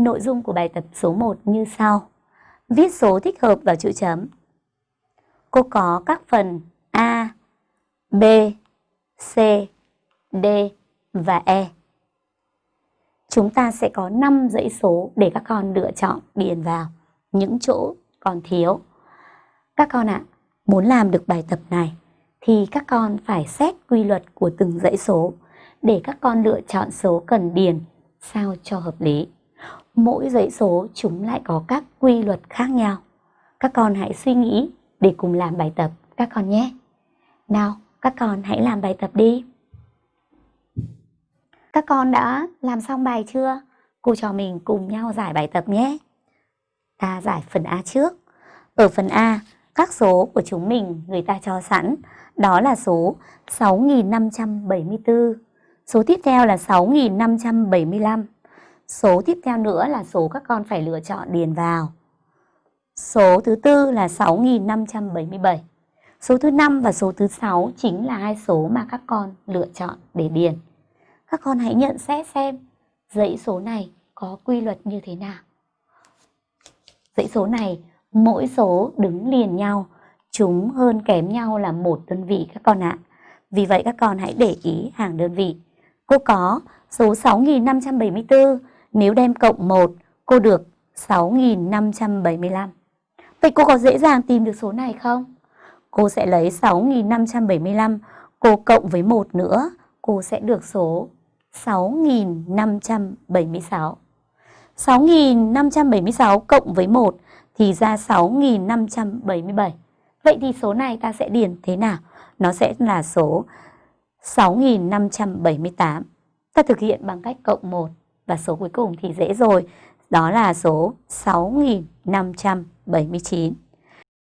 Nội dung của bài tập số 1 như sau. Viết số thích hợp vào chữ chấm. Cô có các phần A, B, C, D và E. Chúng ta sẽ có 5 dãy số để các con lựa chọn điền vào những chỗ còn thiếu. Các con ạ, muốn làm được bài tập này thì các con phải xét quy luật của từng dãy số để các con lựa chọn số cần điền sao cho hợp lý. Mỗi dãy số chúng lại có các quy luật khác nhau. Các con hãy suy nghĩ để cùng làm bài tập các con nhé. Nào, các con hãy làm bài tập đi. Các con đã làm xong bài chưa? Cô trò mình cùng nhau giải bài tập nhé. Ta giải phần A trước. Ở phần A, các số của chúng mình người ta cho sẵn, đó là số 6574. Số tiếp theo là 6575. Số tiếp theo nữa là số các con phải lựa chọn điền vào. Số thứ tư là 6577. Số thứ năm và số thứ sáu chính là hai số mà các con lựa chọn để điền. Các con hãy nhận xét xem dãy số này có quy luật như thế nào. Dãy số này, mỗi số đứng liền nhau, chúng hơn kém nhau là một đơn vị các con ạ. Vì vậy các con hãy để ý hàng đơn vị. Cô có số 6574, nếu đem cộng 1, cô được 6575. Vậy cô có dễ dàng tìm được số này không? Cô sẽ lấy 6575, cô cộng với 1 nữa, cô sẽ được số 6576. 6576 cộng với 1 thì ra 6577. Vậy thì số này ta sẽ điền thế nào? Nó sẽ là số 6578. Ta thực hiện bằng cách cộng 1 và số cuối cùng thì dễ rồi. Đó là số 6579.